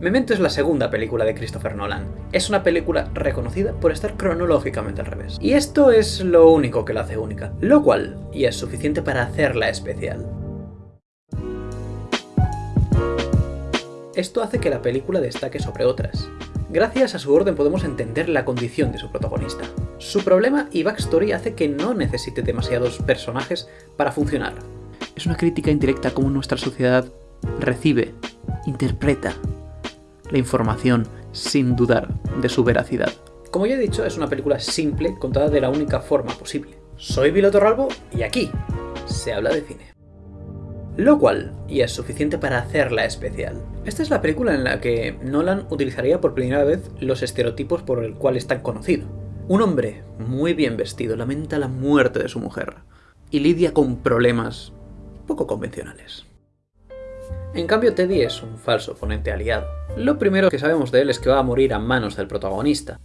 Memento es la segunda película de Christopher Nolan. Es una película reconocida por estar cronológicamente al revés. Y esto es lo único que la hace única, lo cual y es suficiente para hacerla especial. Esto hace que la película destaque sobre otras. Gracias a su orden podemos entender la condición de su protagonista. Su problema y backstory hace que no necesite demasiados personajes para funcionar. Es una crítica indirecta a cómo nuestra sociedad recibe, interpreta la información sin dudar de su veracidad. Como ya he dicho, es una película simple contada de la única forma posible. Soy Viloto Ralbo y aquí se habla de cine lo cual y es suficiente para hacerla especial. Esta es la película en la que Nolan utilizaría por primera vez los estereotipos por el cual es tan conocido. Un hombre muy bien vestido lamenta la muerte de su mujer y lidia con problemas poco convencionales. En cambio Teddy es un falso oponente aliado. Lo primero que sabemos de él es que va a morir a manos del protagonista.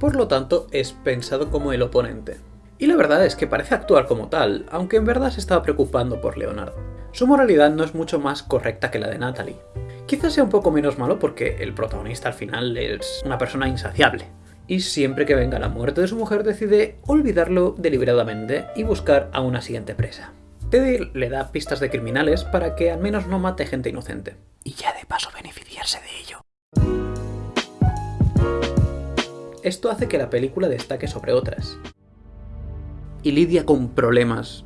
Por lo tanto, es pensado como el oponente. Y la verdad es que parece actuar como tal, aunque en verdad se estaba preocupando por Leonardo. Su moralidad no es mucho más correcta que la de Natalie. Quizás sea un poco menos malo porque el protagonista al final es una persona insaciable. Y siempre que venga la muerte de su mujer decide olvidarlo deliberadamente y buscar a una siguiente presa. Teddy le da pistas de criminales para que al menos no mate gente inocente. Y ya de paso beneficiarse de ello. Esto hace que la película destaque sobre otras. Y lidia con problemas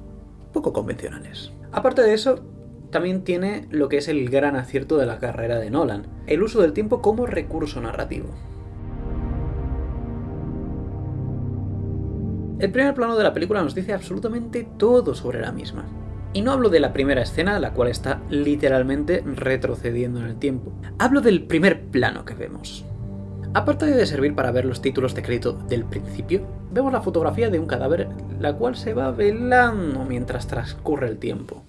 poco convencionales. Aparte de eso, también tiene lo que es el gran acierto de la carrera de Nolan, el uso del tiempo como recurso narrativo. El primer plano de la película nos dice absolutamente todo sobre la misma. Y no hablo de la primera escena, la cual está literalmente retrocediendo en el tiempo. Hablo del primer plano que vemos. Aparte de servir para ver los títulos de crédito del principio, vemos la fotografía de un cadáver, la cual se va velando mientras transcurre el tiempo.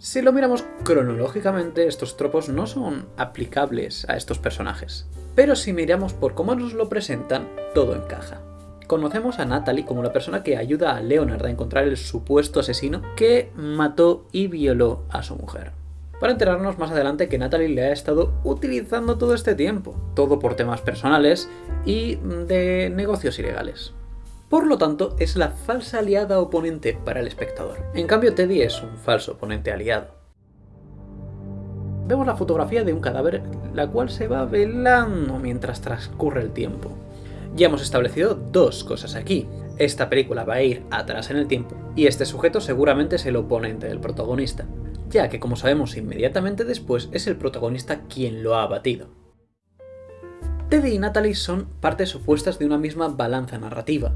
Si lo miramos cronológicamente, estos tropos no son aplicables a estos personajes. Pero si miramos por cómo nos lo presentan, todo encaja. Conocemos a Natalie como la persona que ayuda a Leonard a encontrar el supuesto asesino que mató y violó a su mujer para enterarnos más adelante que Natalie le ha estado utilizando todo este tiempo, todo por temas personales y de negocios ilegales. Por lo tanto, es la falsa aliada oponente para el espectador. En cambio, Teddy es un falso oponente aliado. Vemos la fotografía de un cadáver, la cual se va velando mientras transcurre el tiempo. Ya hemos establecido dos cosas aquí. Esta película va a ir atrás en el tiempo, y este sujeto seguramente es el oponente del protagonista ya que como sabemos inmediatamente después es el protagonista quien lo ha abatido. Teddy y Natalie son partes opuestas de una misma balanza narrativa.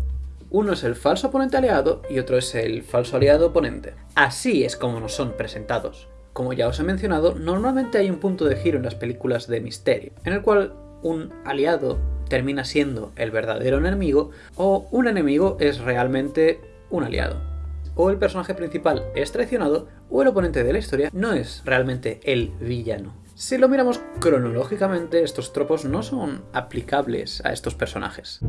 Uno es el falso oponente aliado y otro es el falso aliado oponente. Así es como nos son presentados. Como ya os he mencionado, normalmente hay un punto de giro en las películas de misterio, en el cual un aliado termina siendo el verdadero enemigo o un enemigo es realmente un aliado o el personaje principal es traicionado o el oponente de la historia no es realmente el villano. Si lo miramos cronológicamente, estos tropos no son aplicables a estos personajes.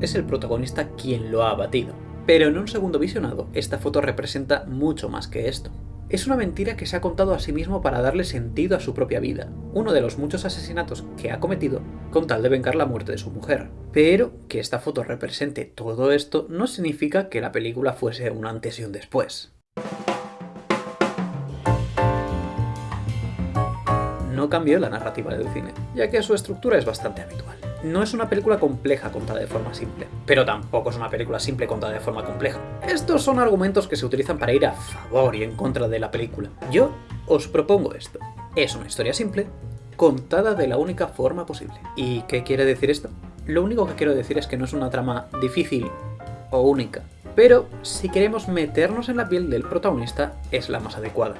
Es el protagonista quien lo ha abatido. Pero en un segundo visionado, esta foto representa mucho más que esto. Es una mentira que se ha contado a sí mismo para darle sentido a su propia vida, uno de los muchos asesinatos que ha cometido con tal de vengar la muerte de su mujer. Pero que esta foto represente todo esto no significa que la película fuese un antes y un después. No cambió la narrativa del cine, ya que su estructura es bastante habitual. No es una película compleja contada de forma simple, pero tampoco es una película simple contada de forma compleja. Estos son argumentos que se utilizan para ir a favor y en contra de la película. Yo os propongo esto. Es una historia simple, contada de la única forma posible. ¿Y qué quiere decir esto? Lo único que quiero decir es que no es una trama difícil o única, pero si queremos meternos en la piel del protagonista es la más adecuada.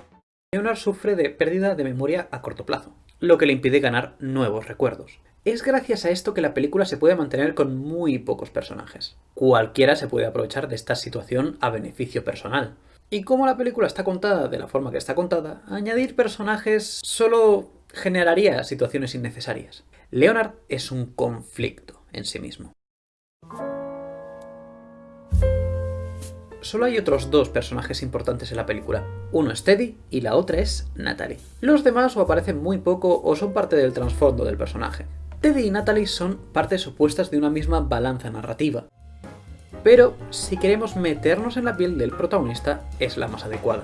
Leonard sufre de pérdida de memoria a corto plazo, lo que le impide ganar nuevos recuerdos. Es gracias a esto que la película se puede mantener con muy pocos personajes. Cualquiera se puede aprovechar de esta situación a beneficio personal. Y como la película está contada de la forma que está contada, añadir personajes solo generaría situaciones innecesarias. Leonard es un conflicto en sí mismo. solo hay otros dos personajes importantes en la película. Uno es Teddy y la otra es Natalie. Los demás o aparecen muy poco o son parte del trasfondo del personaje. Teddy y Natalie son partes opuestas de una misma balanza narrativa. Pero si queremos meternos en la piel del protagonista, es la más adecuada.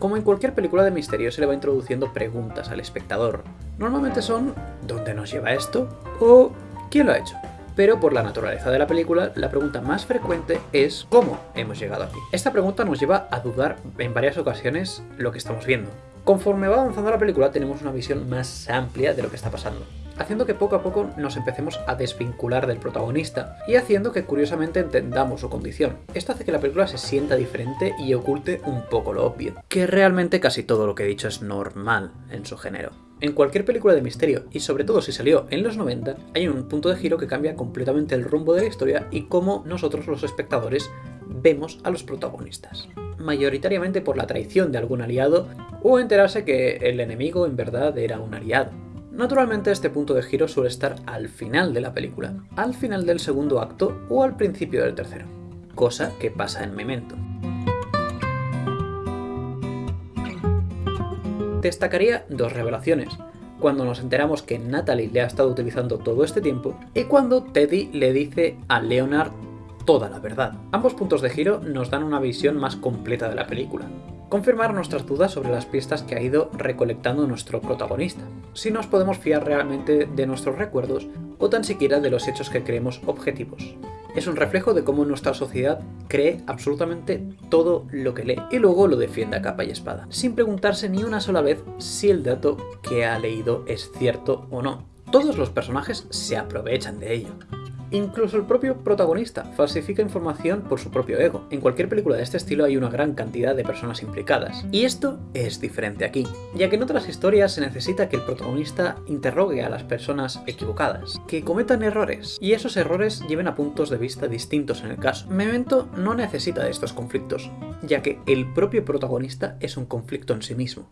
Como en cualquier película de misterio se le va introduciendo preguntas al espectador. Normalmente son ¿dónde nos lleva esto? o ¿quién lo ha hecho? Pero por la naturaleza de la película, la pregunta más frecuente es ¿cómo hemos llegado aquí? Esta pregunta nos lleva a dudar en varias ocasiones lo que estamos viendo. Conforme va avanzando la película tenemos una visión más amplia de lo que está pasando haciendo que poco a poco nos empecemos a desvincular del protagonista y haciendo que curiosamente entendamos su condición. Esto hace que la película se sienta diferente y oculte un poco lo obvio, que realmente casi todo lo que he dicho es normal en su género. En cualquier película de misterio, y sobre todo si salió en los 90, hay un punto de giro que cambia completamente el rumbo de la historia y cómo nosotros los espectadores vemos a los protagonistas. Mayoritariamente por la traición de algún aliado o enterarse que el enemigo en verdad era un aliado. Naturalmente este punto de giro suele estar al final de la película, al final del segundo acto o al principio del tercero, cosa que pasa en Memento. Destacaría dos revelaciones, cuando nos enteramos que Natalie le ha estado utilizando todo este tiempo y cuando Teddy le dice a Leonard toda la verdad. Ambos puntos de giro nos dan una visión más completa de la película, confirmar nuestras dudas sobre las pistas que ha ido recolectando nuestro protagonista, si nos podemos fiar realmente de nuestros recuerdos o tan siquiera de los hechos que creemos objetivos. Es un reflejo de cómo nuestra sociedad cree absolutamente todo lo que lee y luego lo defiende a capa y espada, sin preguntarse ni una sola vez si el dato que ha leído es cierto o no. Todos los personajes se aprovechan de ello. Incluso el propio protagonista falsifica información por su propio ego. En cualquier película de este estilo hay una gran cantidad de personas implicadas. Y esto es diferente aquí, ya que en otras historias se necesita que el protagonista interrogue a las personas equivocadas, que cometan errores, y esos errores lleven a puntos de vista distintos en el caso. Memento no necesita de estos conflictos, ya que el propio protagonista es un conflicto en sí mismo.